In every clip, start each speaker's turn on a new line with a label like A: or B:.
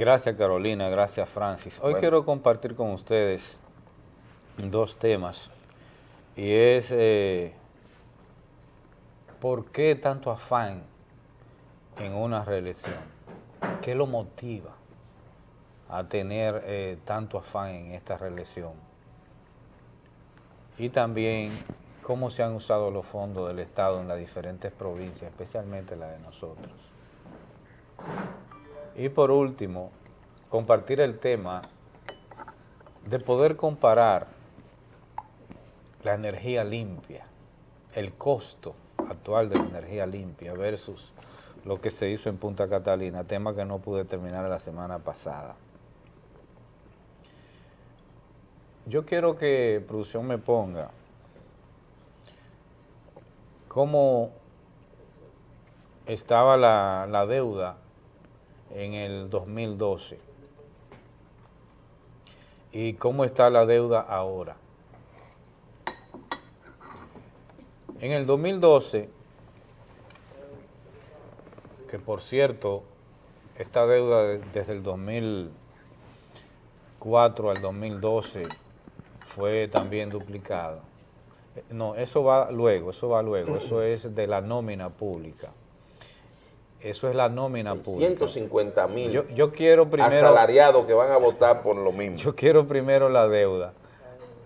A: Gracias Carolina, gracias Francis. Hoy
B: Bueno.
A: quiero compartir con ustedes dos temas y es eh, ¿por qué tanto afán en una reelección? ¿Qué lo motiva a tener eh, tanto afán en esta reelección? Y también cómo se han usado los fondos del Estado en las diferentes provincias, especialmente la de nosotros. Y por último, compartir el tema de poder comparar la energía limpia, el costo actual de la energía limpia versus lo que se hizo en Punta Catalina, tema que no pude terminar la semana pasada. Yo quiero que producción me ponga cómo estaba la, la deuda en el 2012 y cómo está la deuda ahora. En el 2012, que por cierto, esta deuda de- desde el 2004 al 2012 fue también duplicada. Eh, No, eso va luego, eso va luego, eso es de la nómina pública. Eso es la nómina pública.
B: 150 mil
A: Yo, yo quiero primero,
B: asalariados que van a votar por lo mismo.
A: yo quiero primero la deuda.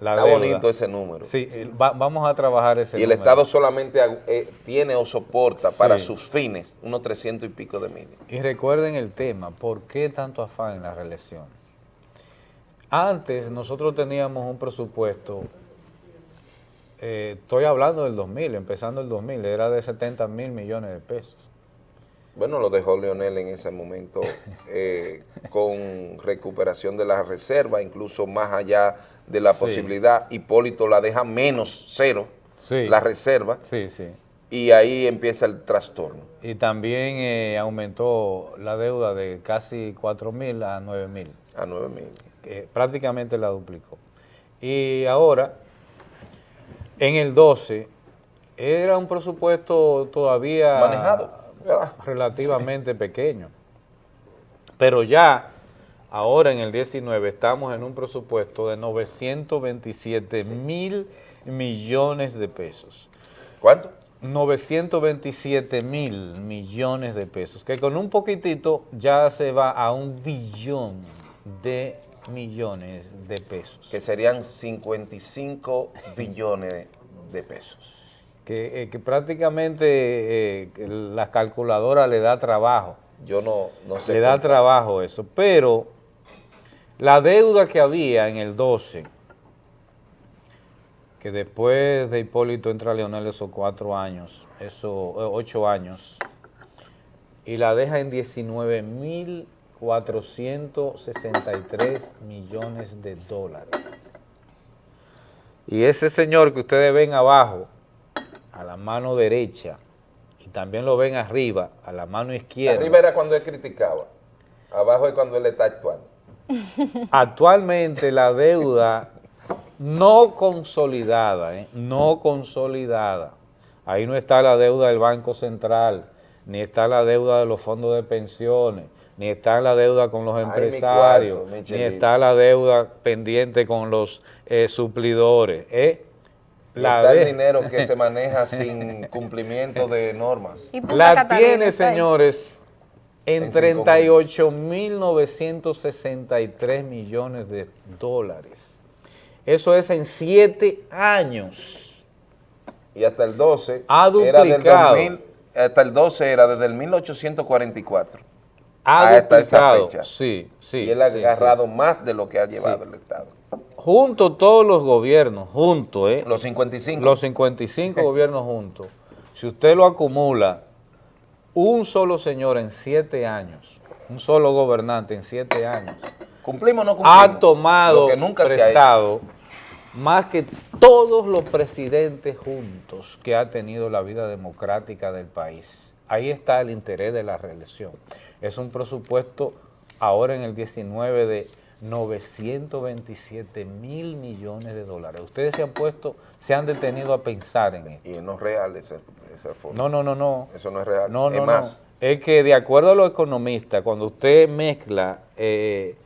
A: La
B: Está
A: deuda.
B: bonito ese número.
A: Sí, eh, va- vamos a trabajar ese
B: y el
A: número.
B: Estado solamente eh, tiene o soporta para sus fines unos 300 y pico de mil.
A: Y recuerden el tema, ¿por qué tanto afán en la reelección? Antes nosotros teníamos un presupuesto, eh, estoy hablando del 2000, empezando el 2000, era de 70 mil millones de pesos.
B: Bueno, lo dejó Leonel en ese momento eh, con recuperación de la reserva, incluso más allá de la
A: Sí.
B: posibilidad. Hipólito la deja menos cero,
A: Sí.
B: la reserva,
A: Sí, sí.
B: y ahí empieza el trastorno.
A: Y también eh, aumentó la deuda de casi 4 mil a 9 mil.
B: A 9 mil.
A: prácticamente la duplicó. Y ahora, en el 12, era un presupuesto todavía
B: Manejado,
A: relativamente pequeño. Pero ya, ahora en el 19, estamos en un presupuesto de 927 mil millones de pesos.
B: ¿Cuánto?
A: 927 mil millones de pesos, que con un poquitito ya se va a un billón de millones de pesos.
B: Que serían 55 billones de pesos.
A: Que, eh, que prácticamente eh, la calculadora le da trabajo,
B: Yo no, no sé.
A: le da trabajo eso, pero la deuda que había en el 12, que después de Hipólito entra Leonel esos cuatro años, esos eh, ocho años, y la deja en 19.463 millones de dólares. Y ese señor que ustedes ven abajo, a la mano derecha, y también lo ven arriba, a la mano izquierda.
B: Arriba era cuando él criticaba. Abajo es cuando él está actuando.
A: Actualmente la deuda no consolidada, ¿eh? no consolidada, ahí no está la deuda del Banco Central, ni está la deuda de los fondos de pensiones, ni está la deuda con los
B: Ay, mi
A: empresarios,
B: cuarto, mi
A: ni está la deuda pendiente con los eh, suplidores. ¿eh?
B: La el
A: de-
B: dinero que se maneja sin cumplimiento de normas.
A: La
C: Catalina
A: tiene, señores, en
B: En cinco
A: 38.963 millones de dólares. Eso es en siete años.
B: Y hasta el 12
A: Ha
B: era del
A: duplicado.
B: 2000, hasta el 12 era desde el 1844.
A: Ha
B: Hasta esa
A: duplicado.
B: fecha.
A: Sí, sí.
B: y él ha
A: sí,
B: agarrado más de lo que ha llevado
A: Sí.
B: el Estado.
A: Sí. Junto todos los gobiernos, juntos, ¿eh?
B: Los 55.
A: Los 55 gobiernos juntos. Si usted lo acumula, un solo señor en siete años, un solo gobernante en siete años,
B: ¿Cumplimos o no cumplimos?
A: ha tomado
B: Lo que nunca se ha hecho.
A: prestado más que todos los presidentes juntos que ha tenido la vida democrática del país. Ahí está el interés de la reelección. Es un presupuesto ahora en el 19 de 927 mil millones de dólares. Ustedes se han puesto, se han detenido a pensar en esto.
B: Y no es real ese, fondo.
A: No, no, no, no.
B: Eso no es real.
A: No, no, es más. Es que de acuerdo a los economistas, cuando usted mezcla eh,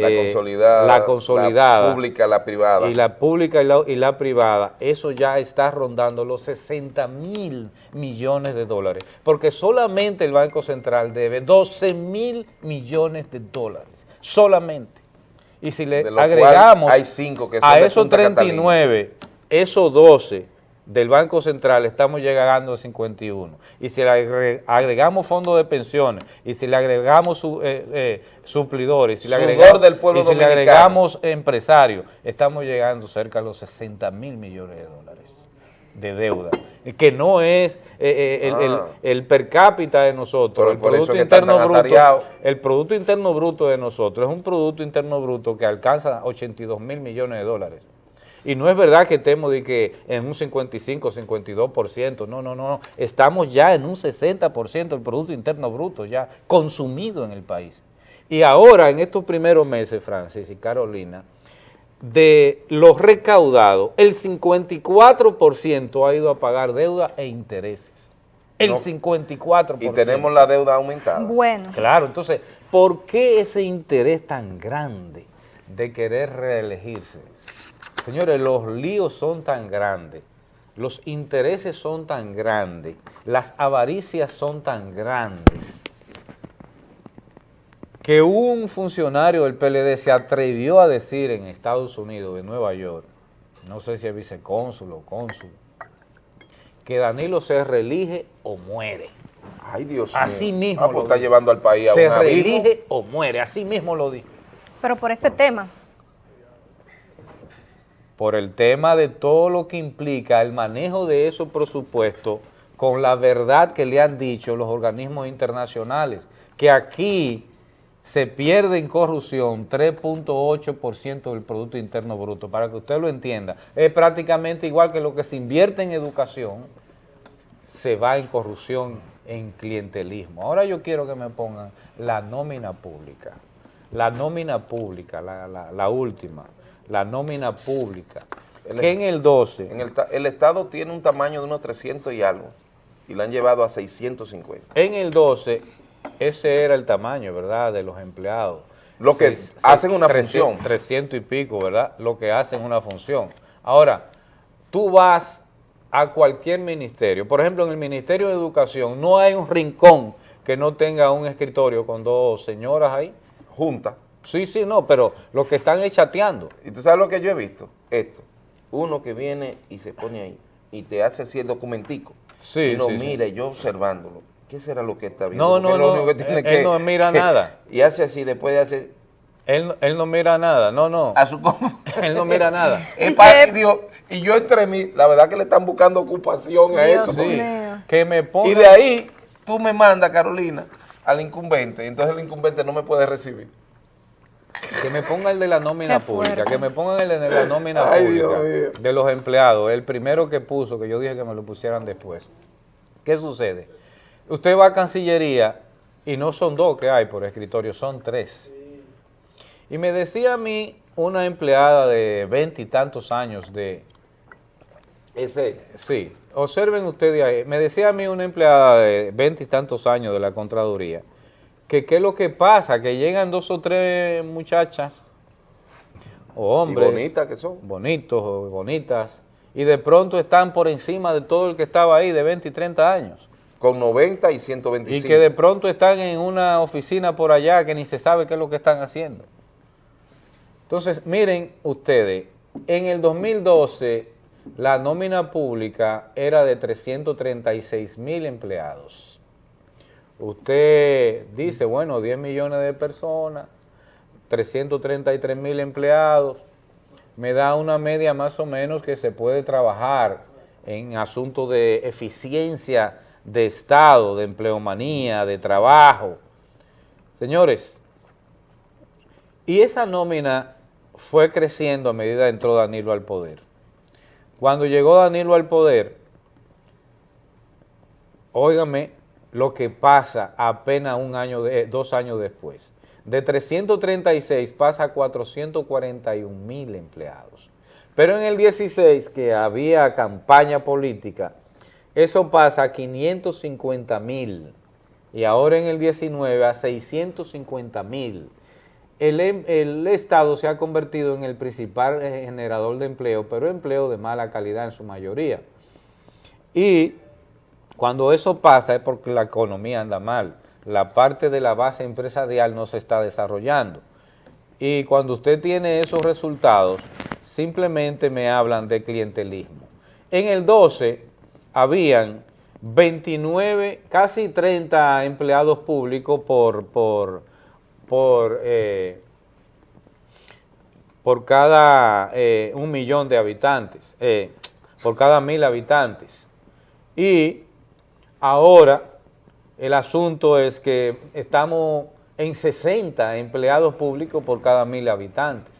B: la eh, consolidada,
A: la consolidada,
B: la pública, la privada.
A: Y la pública y la, y la privada, eso ya está rondando los 60 mil millones de dólares, porque solamente el Banco Central debe 12 mil millones de dólares, solamente. Y si le agregamos
B: hay cinco que
A: a esos 39, esos 12 del Banco Central estamos llegando a 51. Y si le agregamos fondos de pensiones, y si le agregamos su, eh, eh, suplidores, si le agregamos,
B: del pueblo
A: y si le agregamos empresarios, estamos llegando cerca de los 60 mil millones de dólares de deuda, que no es eh, ah. el, per cápita de nosotros, el producto, interno bruto, el producto interno bruto de nosotros es un producto interno bruto que alcanza 82 mil millones de dólares. Y no es verdad que estemos de que en un 55, 52%, no, no, no, estamos ya en un 60% del Producto Interno Bruto ya consumido en el país. Y ahora, en estos primeros meses, Francis y Carolina, de los recaudados, el 54% ha ido a pagar deuda e intereses. El 54%.
B: Y tenemos la deuda aumentada.
A: Bueno. Claro, entonces, ¿por qué ese interés tan grande de querer reelegirse? Señores, los líos son tan grandes, los intereses son tan grandes, las avaricias son tan grandes, que un funcionario del PLD se atrevió a decir en Estados Unidos, de Nueva York, no sé si es vicecónsul o cónsul, que Danilo se reelige o muere.
B: Ay, Dios
A: mío. Así mismo ah,
B: pues está llevando al país a
A: Se reelige o muere, así mismo lo dijo.
C: Pero por ese tema
A: por el tema de todo lo que implica el manejo de esos presupuestos con la verdad que le han dicho los organismos internacionales, que aquí se pierde en corrupción 3.8% del Producto Interno Bruto, para que usted lo entienda. Es prácticamente igual que lo que se invierte en educación, se va en corrupción, en clientelismo. Ahora yo quiero que me pongan la nómina pública, la nómina pública, la, la última la nómina pública, que en el 12...
B: En el, Estado tiene un tamaño de unos 300 y algo, y lo han llevado a 650.
A: En el 12, ese era el tamaño, ¿verdad?, de los empleados.
B: Lo que hacen una función.
A: 300 y pico, ¿verdad?, lo que hacen una función. Ahora, tú vas a cualquier ministerio, por ejemplo, en el Ministerio de Educación, no hay un rincón que no tenga un escritorio con dos señoras ahí.
B: Juntas
A: Sí, sí, no, pero lo que están es chateando.
B: ¿Y tú sabes lo que yo he visto? Esto. Uno que viene y se pone ahí y te hace así el documentico. Sí, y lo mira yo observándolo. ¿Qué será lo que está viendo?
A: No, no, no, él, no mira nada.
B: Y hace así, después de hacer...
A: Él, él no mira nada, no, no.
B: A su
A: él no mira nada.
B: y, yo entre mí, la verdad que le están buscando ocupación a esto. Sí,
A: que me ponga...
B: Y de ahí, tú me mandas, Carolina, al incumbente, y entonces el incumbente no me puede recibir.
A: Que me ponga el de la nómina pública, que me pongan el de la nómina pública de los empleados, el primero que puso, que yo dije que me lo pusieran después. ¿Qué sucede? Usted va a Cancillería y no son dos que hay por escritorio, son tres. Y me decía a mí una empleada de veintitantos años de... Ese. Sí, observen ustedes ahí. Me decía a mí una empleada de veintitantos años de la Contraduría que qué es lo que pasa, que llegan dos o tres muchachas o hombres.
B: bonitas que son.
A: Bonitos o bonitas. Y de pronto están por encima de todo el que estaba ahí de 20 y 30 años.
B: Con 90 y 125.
A: Y que de pronto están en una oficina por allá que ni se sabe qué es lo que están haciendo. Entonces, miren ustedes, en el 2012 la nómina pública era de 336 mil empleados usted dice, bueno, 10 millones de personas, 333 mil empleados, me da una media más o menos que se puede trabajar en asuntos de eficiencia de Estado, de empleomanía, de trabajo. Señores, y esa nómina fue creciendo a medida que entró Danilo al poder. Cuando llegó Danilo al poder, óigame, lo que pasa apenas un año, de, dos años después. de 336 pasa a 441 mil empleados. Pero en el 16, que había campaña política, eso pasa a 550 mil y ahora en el 19 a 650 mil. El, em, el, Estado se ha convertido en el principal eh, generador de empleo, pero empleo de mala calidad en su mayoría. Y cuando eso pasa es porque la economía anda mal, la parte de la base empresarial no se está desarrollando. Y cuando usted tiene esos resultados, simplemente me hablan de clientelismo. En el 12 habían 29, casi 30 empleados públicos por, por, por, eh, por cada eh, un millón de habitantes, eh, por cada mil habitantes. Y ahora el asunto es que estamos en 60 empleados públicos por cada mil habitantes.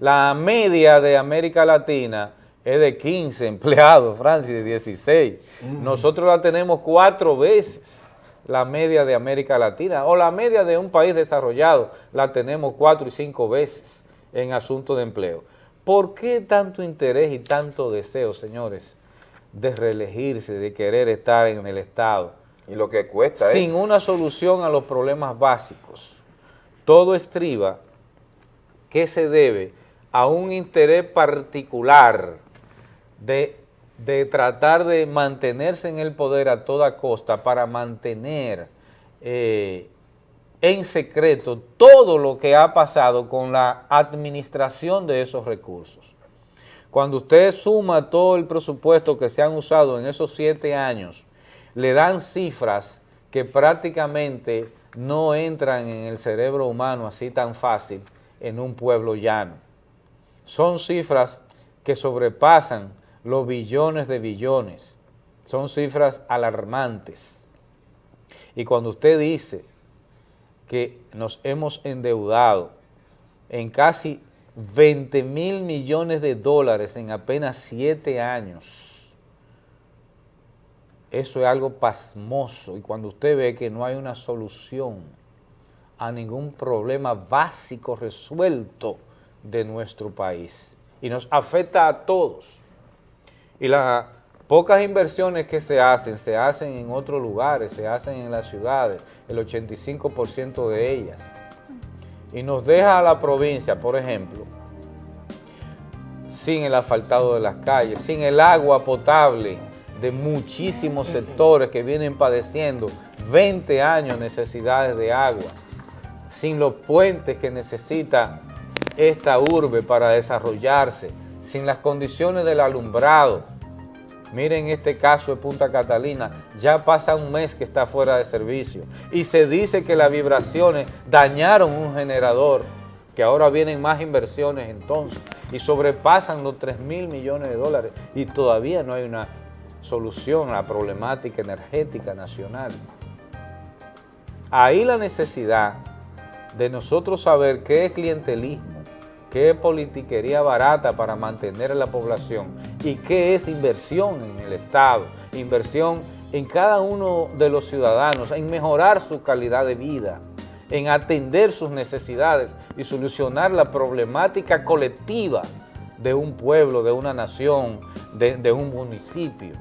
A: La media de América Latina es de 15 empleados, Francia, de 16. Nosotros la tenemos cuatro veces la media de América Latina, o la media de un país desarrollado, la tenemos cuatro y cinco veces en asuntos de empleo. ¿Por qué tanto interés y tanto deseo, señores, de reelegirse, de querer estar en el Estado?
B: Y lo que cuesta,
A: ¿eh? Sin una solución a los problemas básicos. Todo estriba que se debe a un interés particular de, tratar de mantenerse en el poder a toda costa para mantener eh, en secreto todo lo que ha pasado con la administración de esos recursos. Cuando usted suma todo el presupuesto que se han usado en esos siete años, le dan cifras que prácticamente no entran en el cerebro humano así tan fácil en un pueblo llano. Son cifras que sobrepasan los billones de billones. Son cifras alarmantes. Y cuando usted dice que nos hemos endeudado en casi 20 mil millones de dólares en apenas siete años, eso es algo pasmoso. Y cuando usted ve que no hay una solución a ningún problema básico resuelto de nuestro país, y nos afecta a todos, y las pocas inversiones que se hacen, se hacen en otros lugares, se hacen en las ciudades, el 85% de ellas. Y nos deja a la provincia, por ejemplo, sin el asfaltado de las calles, sin el agua potable de muchísimos sectores que vienen padeciendo 20 años necesidades de agua, sin los puentes que necesita esta urbe para desarrollarse, sin las condiciones del alumbrado. Miren este caso de Punta Catalina, ya pasa un mes que está fuera de servicio. Y se dice que las vibraciones dañaron un generador, que ahora vienen más inversiones entonces. Y sobrepasan los 3 mil millones de dólares. Y todavía no hay una solución a la problemática energética nacional. Ahí la necesidad de nosotros saber qué es clientelismo, qué politiquería barata para mantener a la población y qué es inversión en el Estado, inversión en cada uno de los ciudadanos, en mejorar su calidad de vida, en atender sus necesidades y solucionar la problemática colectiva de un pueblo, de una nación, de, de un municipio.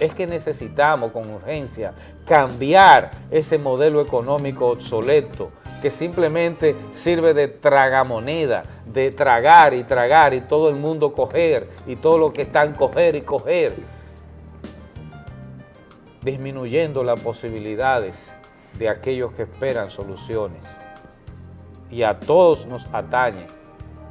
A: Es que necesitamos con urgencia cambiar ese modelo económico obsoleto que simplemente sirve de tragamoneda, de tragar y tragar y todo el mundo coger y todo lo que están coger y coger, disminuyendo las posibilidades de aquellos que esperan soluciones. Y a todos nos atañe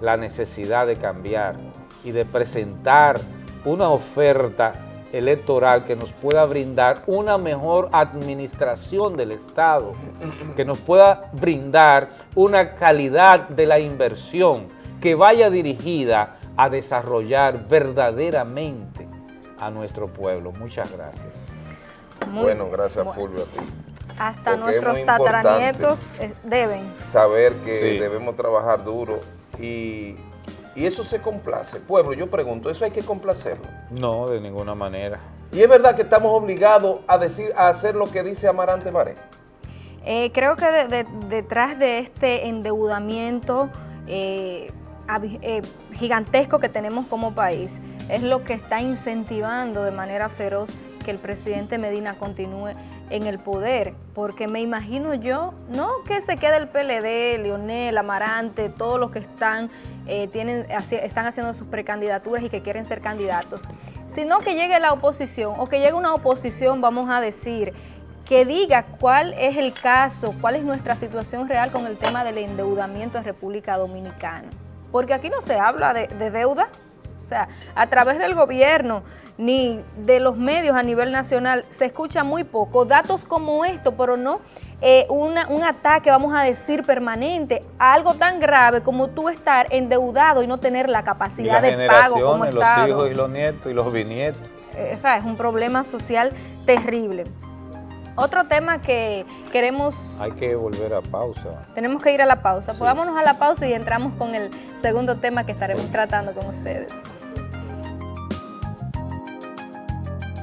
A: la necesidad de cambiar y de presentar una oferta electoral que nos pueda brindar una mejor administración del Estado, que nos pueda brindar una calidad de la inversión que vaya dirigida a desarrollar verdaderamente a nuestro pueblo. Muchas gracias.
B: bueno, gracias Fulvio a ti.
C: Hasta nuestros tataranietos eh, deben.
B: Saber que debemos trabajar duro y y eso se complace. Pueblo, yo pregunto, ¿eso hay que complacerlo?
A: No, de ninguna manera.
B: ¿Y es verdad que estamos obligados a, decir, a hacer lo que dice Amarante Maré?
C: Eh, creo que detrás de este endeudamiento eh, eh, gigantesco que tenemos como país es lo que está incentivando de manera feroz que el presidente Medina continúe en el poder, porque me imagino yo, no que se quede el PLD, Leonel, Amarante, todos los que están, tienen, están haciendo sus precandidaturas y que quieren ser candidatos, sino que llegue la oposición o que llegue una oposición, vamos a decir, que diga cuál es el caso, cuál es nuestra situación real con el tema del endeudamiento en República Dominicana. Porque aquí no se habla de, deuda, o sea, a través del gobierno ni de los medios a nivel nacional se escucha muy poco. Datos como esto, pero no eh, un ataque, vamos a decir, permanente a algo tan grave como tú estar endeudado y no tener la capacidad de pago como
A: los hijos y los nietos y los bisnietos.
C: Eh, o sea, es un problema social terrible. Otro tema que queremos...
A: Hay que volver a pausa.
C: Tenemos que ir a la pausa. Pues vámonos a la pausa y entramos con el segundo tema que estaremos tratando con ustedes.